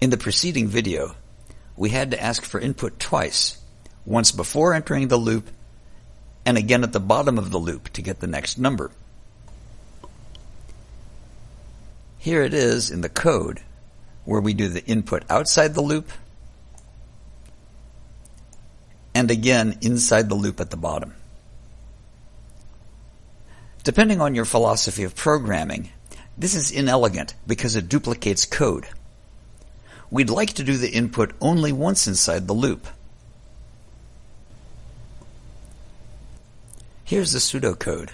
In the preceding video, we had to ask for input twice, once before entering the loop and again at the bottom of the loop to get the next number. Here it is in the code where we do the input outside the loop and again inside the loop at the bottom. Depending on your philosophy of programming, this is inelegant because it duplicates code. We'd like to do the input only once inside the loop. Here's the pseudocode.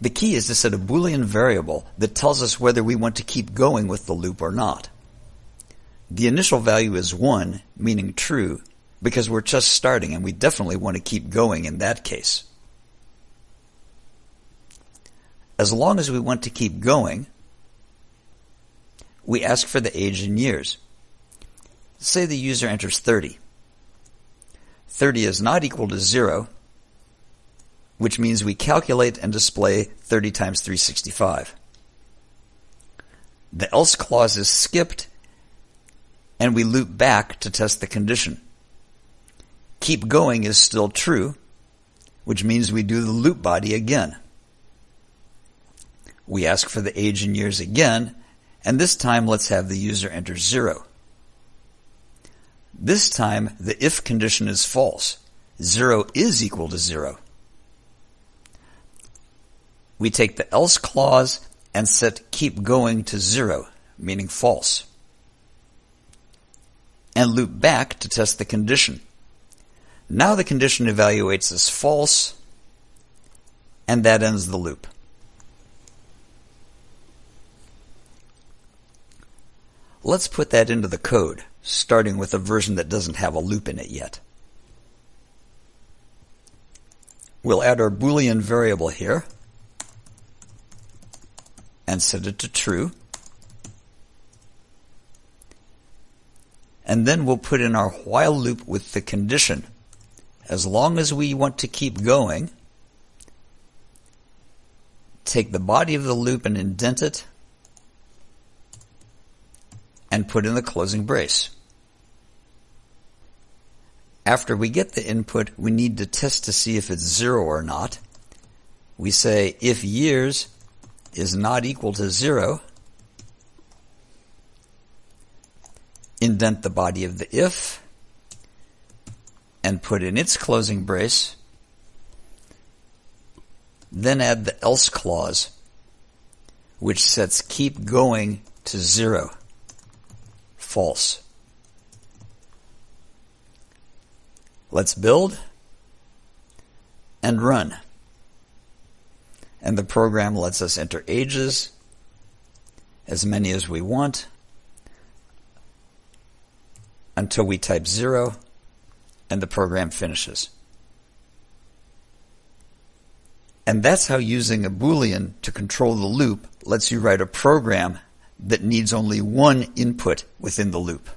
The key is to set a Boolean variable that tells us whether we want to keep going with the loop or not. The initial value is 1, meaning true, because we're just starting and we definitely want to keep going in that case. As long as we want to keep going, we ask for the age in years. Say the user enters 30. 30 is not equal to 0, which means we calculate and display 30 times 365. The else clause is skipped, and we loop back to test the condition. Keep going is still true, which means we do the loop body again. We ask for the age in years again, and this time let's have the user enter zero. This time the if condition is false. Zero is equal to zero. We take the else clause and set keep going to zero, meaning false. And loop back to test the condition. Now the condition evaluates as false, and that ends the loop. Let's put that into the code, starting with a version that doesn't have a loop in it yet. We'll add our Boolean variable here and set it to true. And then we'll put in our while loop with the condition. As long as we want to keep going, take the body of the loop and indent it and put in the closing brace. After we get the input, we need to test to see if it's zero or not. We say if years is not equal to zero, indent the body of the if, and put in its closing brace, then add the else clause, which sets keep going to zero. False. Let's build and run and the program lets us enter ages, as many as we want, until we type zero, and the program finishes. And that's how using a Boolean to control the loop lets you write a program that needs only one input within the loop.